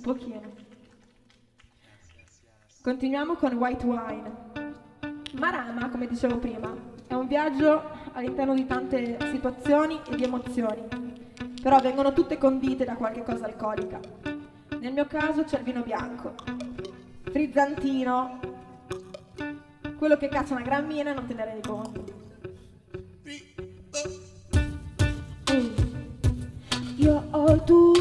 Un pochino. Continuiamo con White Wine. Marama, come dicevo prima, è un viaggio all'interno di tante situazioni e di emozioni, però vengono tutte condite da qualche cosa alcolica. Nel mio caso c'è il vino bianco, frizzantino, quello che caccia una gran mina e non te ne rendi conto. Io ho il tuo,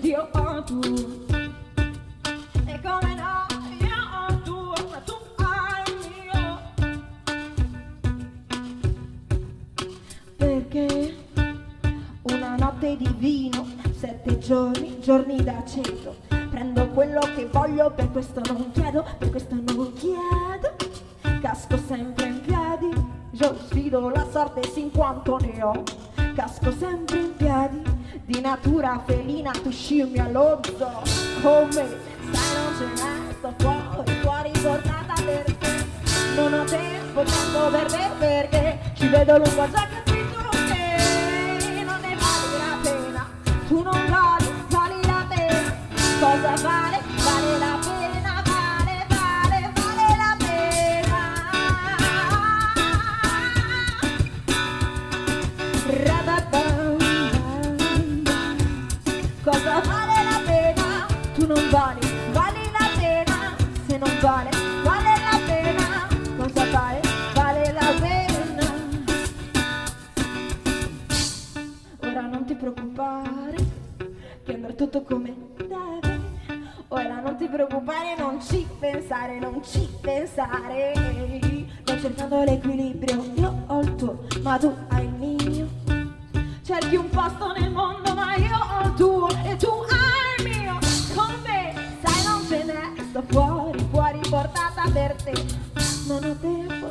il mio ed io ho tuo? E come no, io ho tuo, ma tu hai il mio. Perché una notte di vino, sette giorni, giorni da cento. Prendo quello che voglio, per questo non chiedo, per questo non chiedo. Casco sempre in piedi, io sfido la sorte sin quanto ne ho. Casco sempre in piedi, di natura felina, tu scimmia lo zoo. Come sai non ce n'è, sto fuori, fuori portata per te. Non ho tempo, tempo per te perché ci vedo lungo già che Vali, vali la pena. Se non vale, vale la pena. Cosa vale? Vale la pena. Ora non ti preoccupare, che andrà tutto come deve. Ora non ti preoccupare, non ci pensare, non ci pensare. Sto cercando l'equilibrio, io ho il tuo, ma tu hai il mio. Cerchi un posto nel mondo,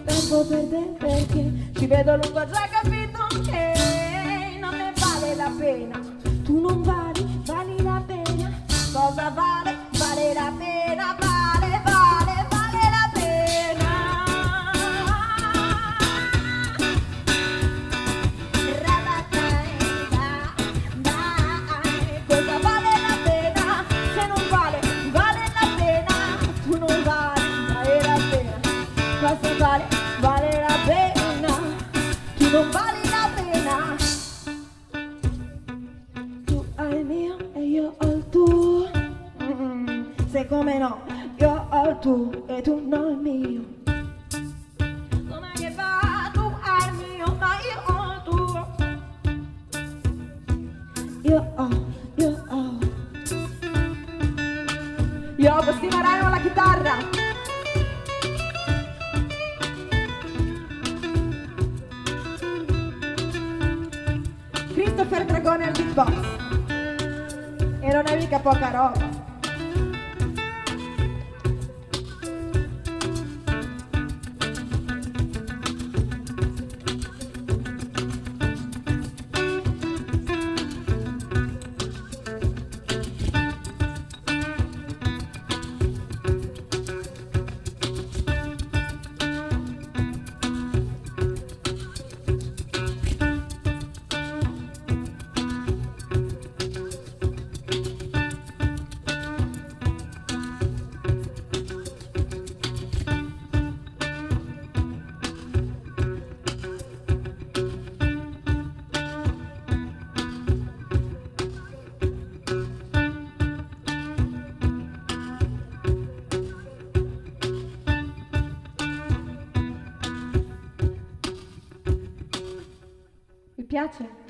tempo, per te perché ci vedo lungo, già capito che non ne vale la pena. Tu non vali, Se come no, io ho il tuo e tu non il mio. Come che va? Tu hai il mio, ma io ho il tuo. Io ho, io ho. Io ho Agostino Rano alla chitarra. Christopher Dragone al beatbox. E non è mica poca roba. Piace?